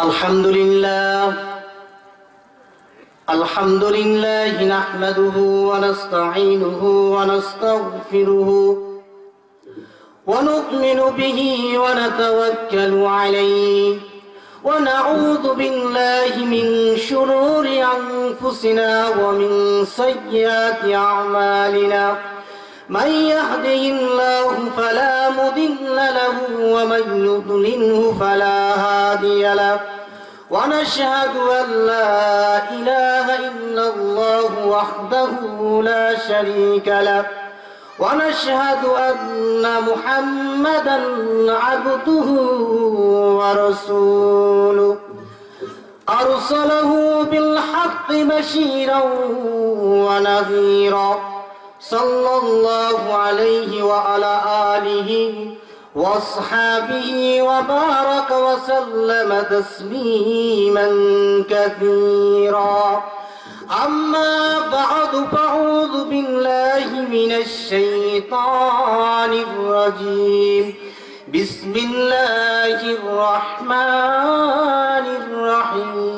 الحمد لله الحمد لله نحمده ونستعينه ونستغفره ونؤمن به ونتوكل عليه. ونعوذ بالله من شرور أنفسنا ومن سيئات أعمالنا. من يهده الله فلا مضل له ومن يضلله فلا هادي له. ونشهد أن لا إله إلا الله وحده لا شريك له. ونشهد أن محمدا عبده ورسوله. أرسله بالحق بشيرا ونذيرا. صلى الله عليه وعلى آله واصحابه وبارك وسلم تسليما كثيرا. أما بعد فأعوذ بالله من الشيطان الرجيم. بسم الله الرحمن الرحيم.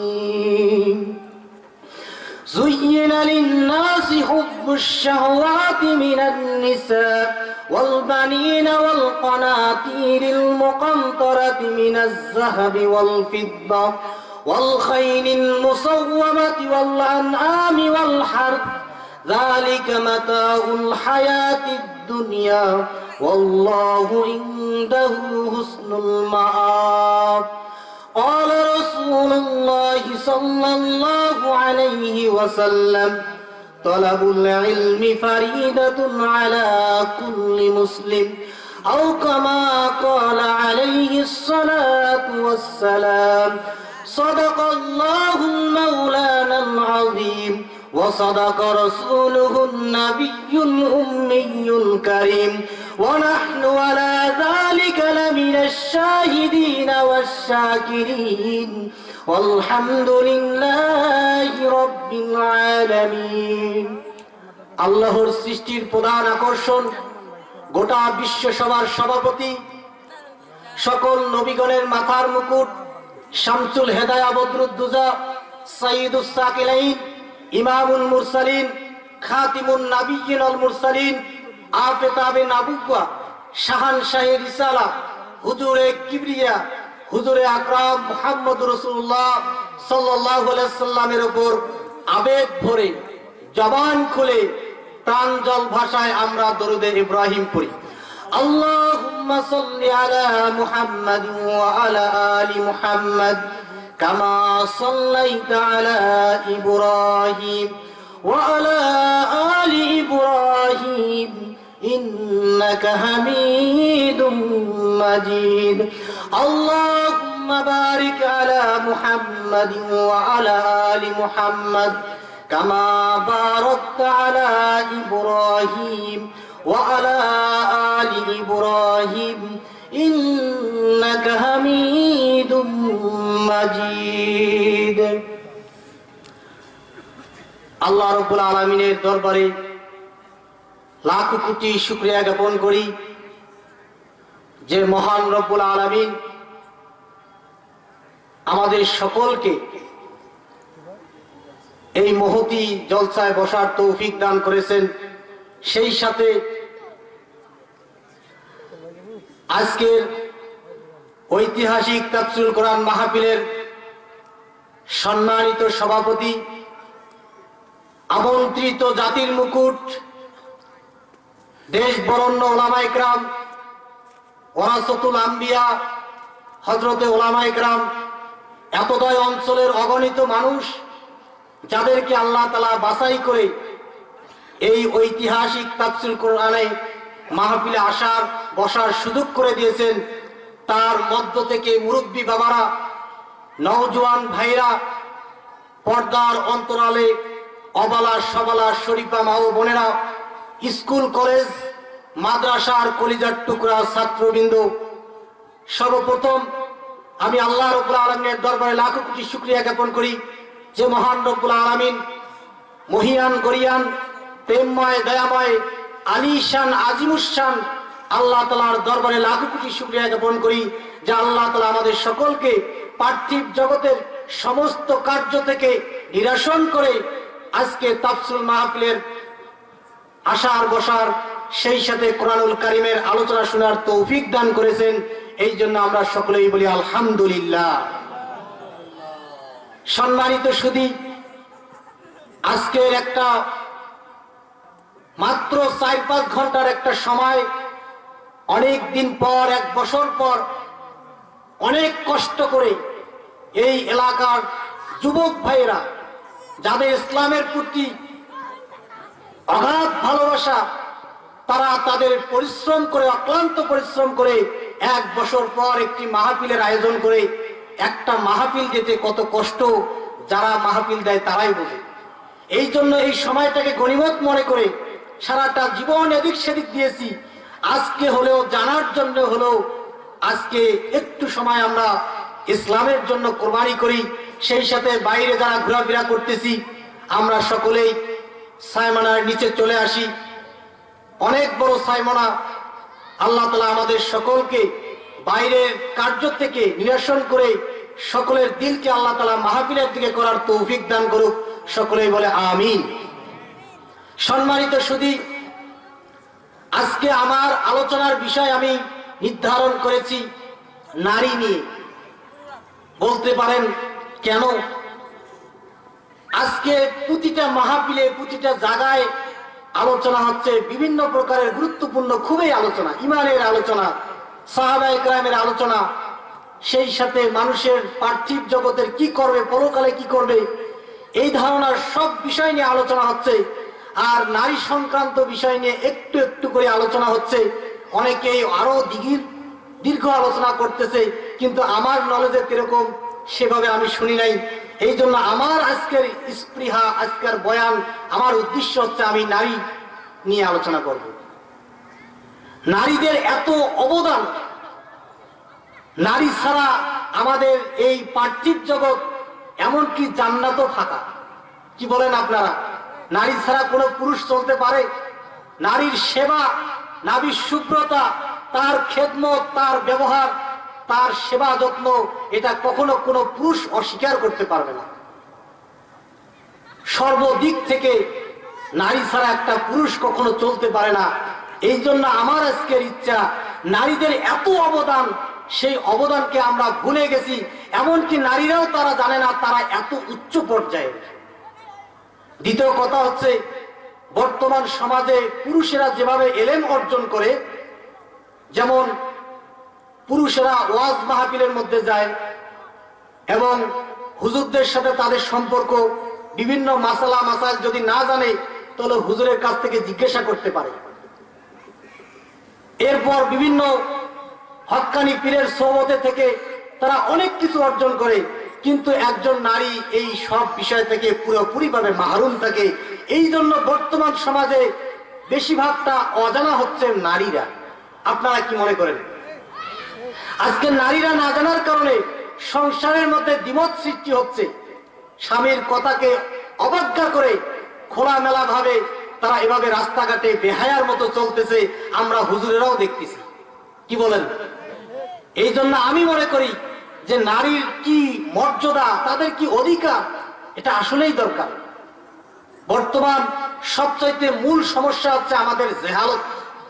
زين للناس حب الشهوات من النساء والبنين والقناطير المقنطرة من الذهب والفضة والخيل المصومة والأنعام والحرث. ذلك متاع الحياة الدنيا. والله عنده حسن المآب. قال رسول الله صلى الله عليه وسلم طلب العلم فريدة على كل مسلم أو كما قال عليه الصلاة والسلام صدق الله المولانا العظيم. وصدق رسوله النبي الأمي الكريم ونحن على ذلك لمن الشاهدين والشاكرين والحمد لله رب العالمين আল্লাহর সৃষ্টির প্রধান আকর্ষণ গোটা বিশ্ব সভার সভাপতি সকল নবীগণের মাথার মুকুট শামসুল হেদায়া বদরুদ্দুজা সাইদুস সাকিলাইন ইমামুল মুরসালিন, খাতিমুন নাবিয়িন আল মুরসালিন, আফেতাবে নাবুকুয়া শাহান শাহী রিসালা, হুজুরে কিবরিয়া, হুজুরে আকরাম মোহাম্মদ রসুল্লাহ আলাইহি সাল্লামের ওপর আবেগ ভরে জবান খুলে প্রাণ জল ভাষায় আমরা দরুদে ইব্রাহিম পড়ি। আল্লাহুম্মা সাল্লি আলা মুহাম্মাদ ওয়া আলা আলি মুহাম্মাদ। كما صليت على إبراهيم وعلى آل إبراهيم إنك حميد مجيد. اللهم بارك على محمد وعلى آل محمد كما باركت على إبراهيم وعلى آل إبراهيم إنك حميد مجيد আল্লাহ রব্বুল আলমিনের দরবারে লাখ কোটি শুক্রিয়া জ্ঞাপন করি যে মহান রব্বুল আলমিন আমাদের সকলকে এই মহতি জলসায় বসার তৌফিক দান করেছেন। সেই সাথে আজকের ঐতিহাসিক তাফসুল কোরআন মাহফিলের সম্মানিত সভাপতি, আমন্ত্রিত জাতির মুকুট, দেশ বরণ্য ওলামাইকরাম ওরাসতুল আম্বিয়া হজরতে ওলামাইকরাম এতদয় অঞ্চলের অগণিত মানুষ যাদেরকে আল্লাহ তালা বাছাই করে এই ঐতিহাসিক তাফসিল কোরআনে মাহফিলে আসার, বসার সুযোগ করে দিয়েছেন। তার মধ্য থেকে মুরব্বী বাবারা, নওজোয়ান ভাইরা, পর্দার অন্তরালে অবালা সবালা শরীফা মা ও বোনেরা, স্কুল, কলেজ, মাদ্রাসার কলিজার টুকরা ছাত্রবৃন্দ, সর্বপ্রথম আমি আল্লাহ রব্বুল আলমের দরবারে লাখো কোটি শুক্রিয়া জ্ঞাপন করি যে মহান রব্বুল আলমিন মহিয়ান, গরিয়ান, প্রেমময়, দয়াময়, আলিশান আজিমুসান আল্লাহ তালার দরবারে লাখো কোটি শুক্রিয়া জ্ঞাপন করি যে আল্লাহ তালা আমাদের সকলকে পার্থিব জগতের সমস্ত কার্য থেকে নিরাসন করে আজকে তাফসুল মাহফিলের আসার বসার সেই সাথে কোরআনুল কারিমের আলোচনা শোনার তৌফিক দান করেছেন। এই জন্য আমরা সকলেই বলি আলহামদুলিল্লাহ। সম্মানিত সুদী আজকের একটা মাত্র চার পাঁচ ঘণ্টার একটা সময় অনেক দিন পর, এক বছর পর, অনেক কষ্ট করে এই এলাকার যুবক ভাইয়েরা, যাদের ইসলামের প্রতি অগাধ ভালোবাসা, তারা তাদের পরিশ্রম করে, অক্লান্ত পরিশ্রম করে, এক বছর পর একটি মাহফিলের আয়োজন করে, একটা মাহফিল যেতে কত কষ্ট, যারা মাহফিল দেয় তারাই বোঝে। এই জন্য এই সময়টাকে গণিমত মনে করে সারাটা জীবন এদিক সেদিক দিয়েছি। আজকে হলেও, জানার জন্য হলেও, আজকে একটু সময় আমরা ইসলামের জন্য কোরবানি করি, সেই সাথে বাইরে যারা ঘোরাফেরা করতেছি, আমরা সকলেই সাইমানার নিচে চলে আসি। অনেক বড় সাইমনা আল্লাহ তালা আমাদের সকলকে বাইরের কার্য থেকে নিরসন করে সকলের দিলকে আল্লাহ তালা মাহফিলের দিকে করার তৌফিক দান করুক, সকলেই বলে আমিন। সম্মানিত সুদী আজকে আমার আলোচনার বিষয় আমি নির্ধারণ করেছি নারী নিয়ে। বলতে পারেন কেন? আজকে প্রতিটা মাহফিলে, প্রতিটা জায়গায় আলোচনা হচ্ছে বিভিন্ন প্রকারের গুরুত্বপূর্ণ, খুবই আলোচনা, ইমানের আলোচনা সাহাবা ইকরামের আলোচনা, সেই সাথে মানুষের পার্থিব জগতের কি করবে, পরকালে কি করবে, এই ধারণার সব বিষয় নিয়ে আলোচনা হচ্ছে। আর নারী সংক্রান্ত বিষয় নিয়ে একটু একটু করে আলোচনা হচ্ছে। অনেকেই আরও দিঘির দীর্ঘ আলোচনা করতেছে, কিন্তু আমার নলেজে কীরকম সেভাবে আমি শুনি নাই। এই জন্য আমার আজকের স্পৃহা, আজকের বয়ান, আমার উদ্দেশ্য হচ্ছে আমি নারী নিয়ে আলোচনা করব। নারীদের এত অবদান, নারী ছাড়া আমাদের এই পার্থিব জগৎ এমনকি জান্নাতও ফাঁকা কি বলেন আপনারা? নারী ছাড়া কোনো পুরুষ চলতে পারে? নারীর সেবা, নারীর শুভ্রতা তার খেদমত, তার ব্যবহার, তার সেবা যত্ন, এটা কখনো কোনো পুরুষ অস্বীকার করতে পারবে না। সর্বদিক থেকে নারী ছাড়া একটা পুরুষ কখনো চলতে পারে না। এই জন্য আমার আজকের ইচ্ছা, নারীদের এত অবদান, সেই অবদানকে আমরা ভুলে গেছি। এমনকি নারীরাও তারা জানে না, তারা এত উচ্চ পর্যায়ে। দ্বিতীয় কথা হচ্ছে, বর্তমান সমাজে পুরুষেরা যেভাবে এলেম অর্জন করে, যেমন পুরুষেরা ওয়াজ মাহফিলের মধ্যে যায় এবং হুজুরদের সাথে তাদের সম্পর্ক বিভিন্ন মাসালা মাসাল যদি না জানে, তাহলে হুজুরের কাছ থেকে জিজ্ঞাসা করতে পারে। এরপর বিভিন্ন হক্কানি পীরের সৌমতে থেকে তারা অনেক কিছু অর্জন করে। কিন্তু একজন নারী এই সব বিষয় থেকে পুরোপুরি ভাবে মাহরুম থাকে। এই জন্য বর্তমান সমাজে বেশিরভাগটা অজানা হচ্ছে নারীরা। আপনারা কি মনে করেন? আজকে নারীরা না জানার কারণে সংসারের মধ্যে দ্বিমত সৃষ্টি হচ্ছে। স্বামীর কথাকে অবজ্ঞা করে খোলামেলা ভাবে তারা এভাবে রাস্তাঘাটে বেহায়ার মতো চলতেছে, আমরা হুজুরেরাও দেখতেছি। কি বলেন? এই জন্য আমি মনে করি যে নারীর কি মর্যাদা, তাদের কি অধিকার, এটা আসলেই দরকার। বর্তমান সবচাইতে মূল সমস্যা হচ্ছে আমাদের জেহালত,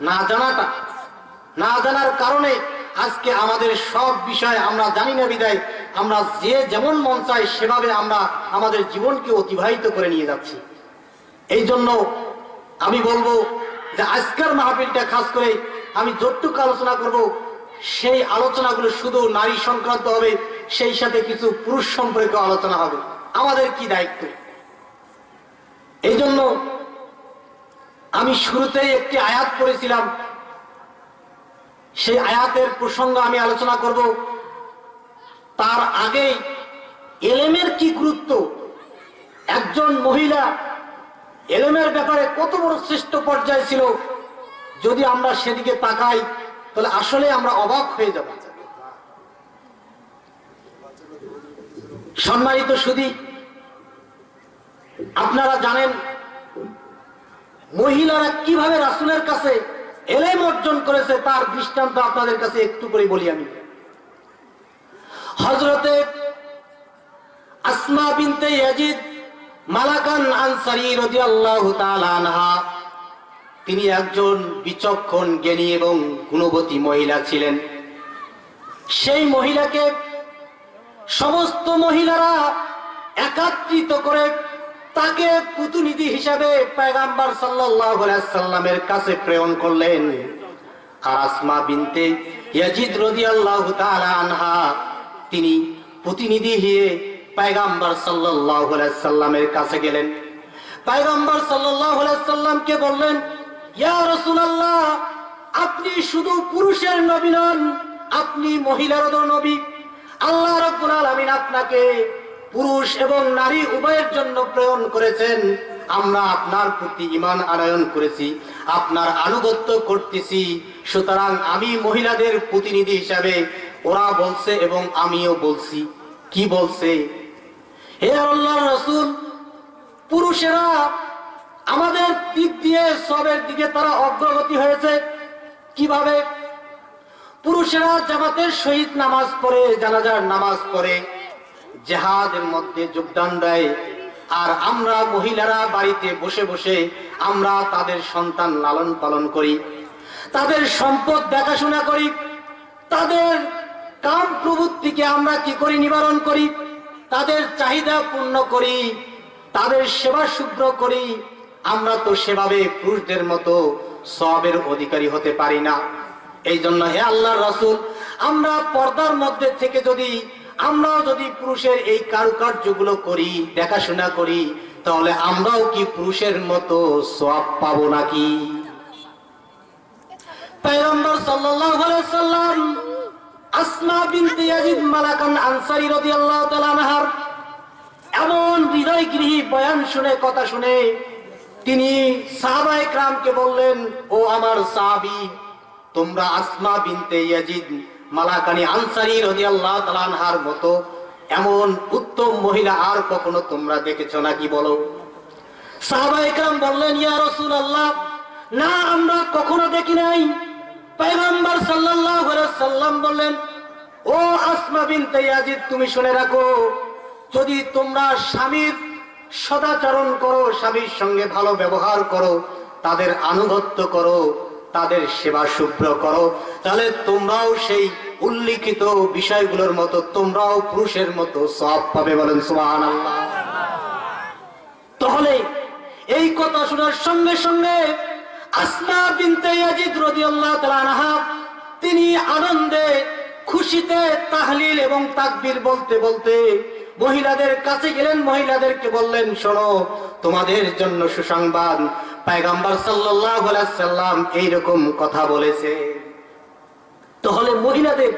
না জানাটা। না জানার কারণে আজকে আমাদের সব বিষয় আমরা জানি না বিদায়, আমরা যে যেমন মন চাই সেভাবে আমরা আমাদের জীবনকে অতিবাহিত করে নিয়ে যাচ্ছি। এই জন্য আমি বলব যে আজকের মাহফিলটা, খাস করে আমি যতটুকু আলোচনা করব সেই আলোচনাগুলো শুধু নারী সংক্রান্ত হবে, সেই সাথে কিছু পুরুষ সম্পর্কে আলোচনা হবে। আমাদের কি দায়িত্ব? এই জন্য আমি শুরুতেই একটি আয়াত পড়েছিলাম। সেই আয়াতের প্রসঙ্গ আমি আলোচনা করব। তার আগে এলেমের কি গুরুত্ব? একজন মহিলা এলেমের ব্যাপারে কত বড় শ্রেষ্ঠ পর্যায়ে ছিল? যদি আমরা সেদিকে তাকাই তাহলে আসলে আমরা অবাক হয়ে যাব। সম্মানিত সুদী আপনারা জানেন, মহিলারা কীভাবে রাসুলের কাছে এলেম অর্জন করেছে তার দৃষ্টান্ত আপনাদের কাছে একটু করে বলি আমি। হজরতে আসমা বিনতে ইয়াজিদ মালাকান আনসারি রাদিয়াল্লাহু তাআলা আনহা তিনি একজন বিচক্ষণ জ্ঞানী এবং গুণবতী মহিলা ছিলেন। সেই মহিলাকে সমস্ত মহিলারা একাত্রিত করে তাকে প্রতিনিধি হিসাবে পেগাম্বার সাল্লামের কাছে প্রেরণ করলেন। আর আসমা বিনতে ইয়াজিদ রাদিয়াল্লাহু তাআলা আনহা তিনি প্রতিনিধি হয়ে পেগাম্বার সাল্লাল্লাহু আলাইহি সাল্লামের কাছে গেলেন। পেগাম্বার সাল্লাল্লাহু আলাইহি সাল্লামকে বললেন আপনি শুধু পুরুষের নবী নন, আপনি মহিলারও নবী। আল্লাহ রাব্বুল আলামিন আপনাকে পুরুষ এবং নারী উভয়ের জন্য প্রেরণ করেছেন। আমরা আপনার প্রতি ইমান আনয়ন করেছি, আপনার আনুগত্য করতেছি। সুতরাং আমি মহিলাদের প্রতিনিধি হিসাবে ওরা বলছে এবং আমিও বলছি। কি বলছে? হে আল্লাহ রসুল, পুরুষেরা আমাদের দিক দিয়ে সবের দিকে তারা অগ্রগতি হয়েছে। কীভাবে? পুরুষেরা জামাতের শহীদ নামাজ পড়ে, জানাজার নামাজ পড়ে, জেহাদের মধ্যে যোগদান দেয়। আর আমরা মহিলারা বাড়িতে বসে বসে আমরা তাদের সন্তান লালন পালন করি। তাদের সম্পদ দেখাশোনা করি। তাদের কাম প্রবৃত্তিকে আমরা কি করি? নিবারণ করি। তাদের চাহিদা পূর্ণ করি। তাদের সেবা শুভ্র করি। আমরা তো সেভাবে পুরুষদের মতো সবের অধিকারী হতে পারি না। এই জন্য হে আল্লাহ রসুল, আমরা পর্দার মধ্যে থেকে যদি, আমরাও যদি পুরুষের এই কারুকার্যগুলো করি, দেখাশোনা করি, তাহলে আমরাও কি পুরুষের মতো সব পাবো নাকি? এমন হৃদয়গৃহী বয়ান শুনে, কথা শুনে তিনি সাহাবা একরামকে বললেন, ও আমার সাহাবী, তোমরা আসমা বিনতে ইয়াজিদ মালাকানি আনসারি রাদিয়াল্লাহু তাআলা আনহার মতো এমন উত্তম মহিলা আর কখনো তোমরা দেখেছ নাকি বলো? বললেন, ইয়া রাসূলুল্লাহ, না, আমরা কখনো সাল্লাম বললেন, ও আসমা তুমি শুনে রাখো, যদি তোমরা স্বামীর সদাচরণ করো, স্বামীর সঙ্গে ভালো ব্যবহার করো, তাদের আনুগত্য করো, তাদের সেবা শুভ্র করো। তাহলে তোমরাও সেই উল্লিখিত বিষয়গুলোর মতো, তোমরাও পুরুষের মতো সব পাবে বলেন সুবহানাল্লাহ। তাহলে এই কথা শোনার সঙ্গে সঙ্গে আসমা বিনতে তিনি আনন্দে খুশিতে তাহলিল এবং তাকবীর বলতে বলতে মহিলাদের কাছে গেলেন, মহিলাদেরকে বললেন, শোনো, তোমাদের জন্য সুসংবাদ। পায়গাম্বার সাল্লাম এইরকম কথা বলেছে। তাহলে মহিলাদের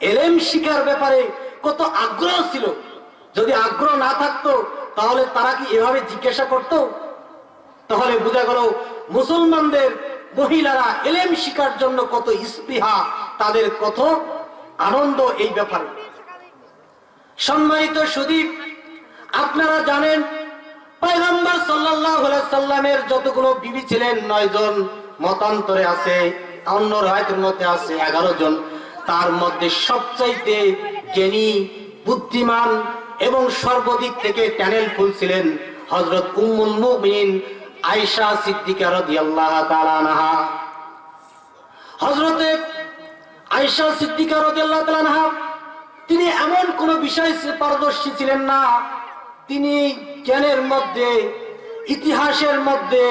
এলেম শিকার ব্যাপারে কত আগ্রহ ছিল? যদি আগ্রহ না থাকতো, তাহলে তারা কি এভাবে জিজ্ঞাসা করত? তাহলে বোঝা গেল, মুসলমানদের মহিলারা এলেম শিকার জন্য কত স্পৃহা, তাদের কত আনন্দ এই ব্যাপারে। সম্মানিত সুদীপ, আপনারা জানেন পয়গম্বর সাল্লামের যতগুলো বিবি ছিলেন, নয় জন মতান্তরে আছে, অন্য রায়তের মধ্যে আছে এগারো জন। তার মধ্যে সবচাইতে জ্ঞানী, বুদ্ধিমান এবং সর্বদিক থেকে ট্যানেল ফুল ছিলেন হজরত উম্মুল মুমিনিন আয়েশা সিদ্দিকা রাদিয়াল্লাহু তাআলা আনহা। আয়েশা সিদ্দিকা তিনি এমন কোন বিষয় পারদর্শী ছিলেন না। তিনি জ্ঞানের মধ্যে, ইতিহাসের মধ্যে,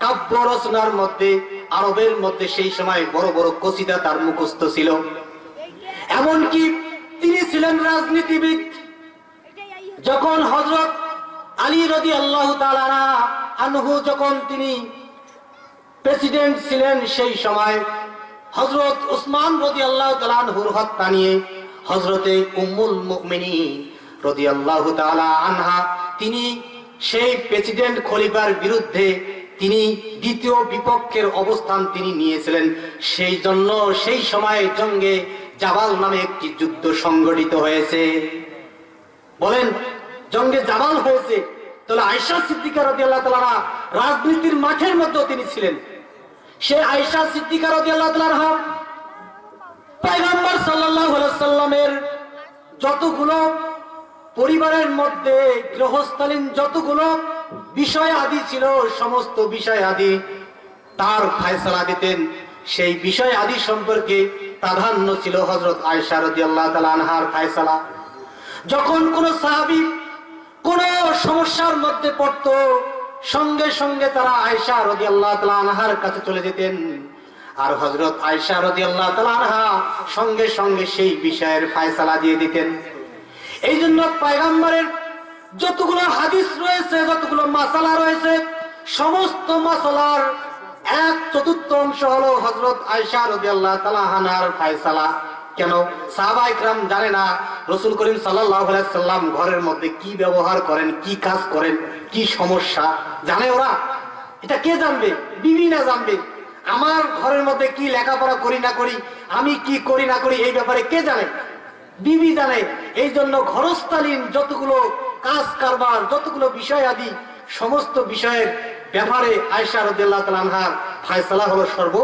কাব্য রচনার মধ্যে, আরবের মধ্যে সেই সময় বড় বড় কসিদা তার মুখস্থ ছিল। এমনকি তিনি ছিলেন রাজনীতিবিদ। যখন হজরত আলী রদি আল্লাহ আনহু যখন তিনি প্রেসিডেন্ট ছিলেন সেই সময় হজরত উসমান রদি আল্লাহ তালানহুর হত্যা নিয়ে হজরতে উম্মুল মুমিনী রদি আল্লাহ আনহা, তিনি সেই প্রেসিডেন্ট খলিফার বিরুদ্ধে তিনি দ্বিতীয় বিপক্ষের অবস্থান তিনি নিয়েছিলেন। সেই জন্য সেই সময় জঙ্গে জাবাল নামে একটি যুদ্ধ সংগঠিত হয়েছে। বলেন, জঙ্গে জামাল হয়েছে? তাহলে আয়সা সিদ্দিকা রদি আল্লাহ তালা রাজনীতির মাঠের মধ্যেও তিনি ছিলেন। সে আয়সা সিদ্দিকা রদি আল্লাহ তালা আলাইহি সাল্লামের যতগুলো পরিবারের মধ্যে গৃহস্থালীন যতগুলো বিষয় আদি ছিল, সমস্ত বিষয় আদি তার ফায়সালা দিতেন। সেই বিষয় আদি সম্পর্কে প্রাধান্য ছিল হজরত আনহার ফায়সালা। যখন কোন সাহাবি কোন সমস্যার মধ্যে পড়তো, সঙ্গে সঙ্গে তারা আয়সা রদি আল্লাহ আনহার কাছে চলে যেতেন। আর হজরত আয়সা রদি আনহা সঙ্গে সঙ্গে সেই বিষয়ের ফায়সালা দিয়ে দিতেন। এই জন্য পায়গাম্বারের যতগুলো হাদিস রয়েছে, যতগুলো মাসালা রয়েছে, সমস্ত মাসালার এক চতুর্থ অংশ হলো হজরত আয়সা রবি আল্লাহ তালাহানার ফায়সালা। কেন? সাহাবা জানে না রসুল করিম সাল্লাম ঘরের মধ্যে কি ব্যবহার করেন, কি কাজ করেন, কি সমস্যা? জানে ওরা? এটা কে জানবে? বিবি না জানবে? আমার ঘরের মধ্যে কি লেখাপড়া করি না করি, আমি কি করি না করি, এই ব্যাপারে কে জানে? বিবি জানে। এই জন্য ঘরস্থালীন যতগুলো কাজ কারবার, যতগুলো বিষয় আদি, সমস্ত বিষয়ের ব্যাপারে আয়সা রদুল্লাহ তালানহার ফায়সালা হলো সর্ব